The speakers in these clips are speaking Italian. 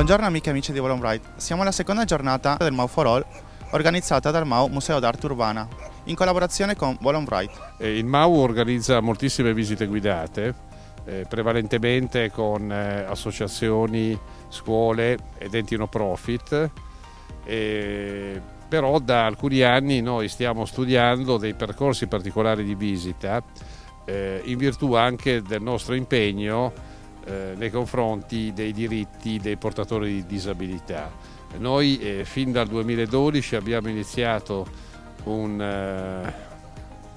Buongiorno amiche e amici di Volon Bright. Siamo alla seconda giornata del Mau for All organizzata dal Mau Museo d'Arte Urbana in collaborazione con Volon Bright. Il Mau organizza moltissime visite guidate, eh, prevalentemente con eh, associazioni, scuole ed enti no profit. Eh, però da alcuni anni noi stiamo studiando dei percorsi particolari di visita eh, in virtù anche del nostro impegno eh, nei confronti dei diritti dei portatori di disabilità. Noi eh, fin dal 2012 abbiamo iniziato un eh,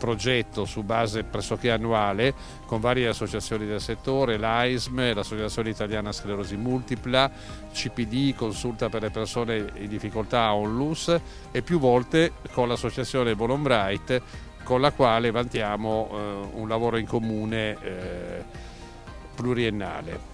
progetto su base pressoché annuale con varie associazioni del settore, l'AISM, l'Associazione Italiana Sclerosi Multipla, CPD, Consulta per le persone in difficoltà Onlus e più volte con l'associazione Bolombright con la quale vantiamo eh, un lavoro in comune eh, pluriennale.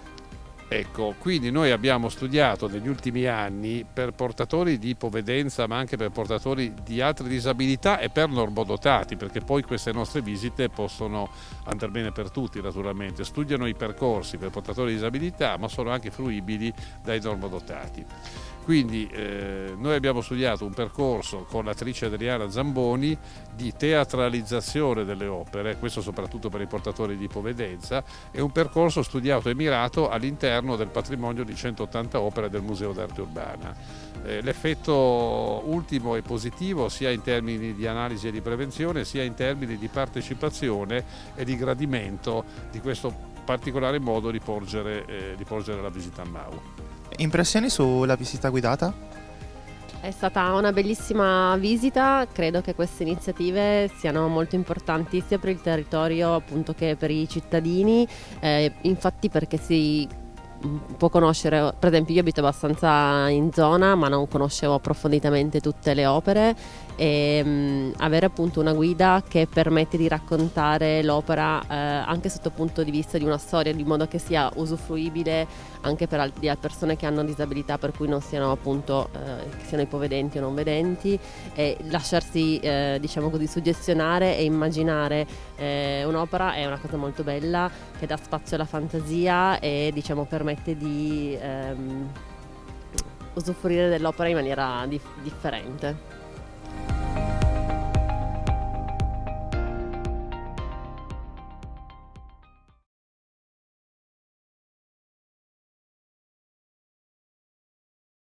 Ecco, quindi noi abbiamo studiato negli ultimi anni per portatori di ipovedenza ma anche per portatori di altre disabilità e per normodotati perché poi queste nostre visite possono andare bene per tutti naturalmente, studiano i percorsi per portatori di disabilità ma sono anche fruibili dai normodotati. Quindi eh, noi abbiamo studiato un percorso con l'attrice Adriana Zamboni di teatralizzazione delle opere, questo soprattutto per i portatori di ipovedenza, e un percorso studiato e mirato all'interno del patrimonio di 180 opere del Museo d'Arte Urbana. Eh, L'effetto ultimo è positivo sia in termini di analisi e di prevenzione sia in termini di partecipazione e di gradimento di questo particolare modo di porgere, eh, di porgere la visita a Mau. Impressioni sulla visita guidata? È stata una bellissima visita, credo che queste iniziative siano molto importanti sia per il territorio appunto che per i cittadini, eh, infatti perché si può conoscere, per esempio io abito abbastanza in zona ma non conoscevo approfonditamente tutte le opere e mh, avere appunto una guida che permette di raccontare l'opera eh, anche sotto il punto di vista di una storia di modo che sia usufruibile anche per al- persone che hanno disabilità per cui non siano appunto eh, siano ipovedenti o non vedenti e lasciarsi eh, diciamo così suggestionare e immaginare eh, un'opera è una cosa molto bella che dà spazio alla fantasia e diciamo permette di ehm, usufruire dell'opera in maniera dif- differente.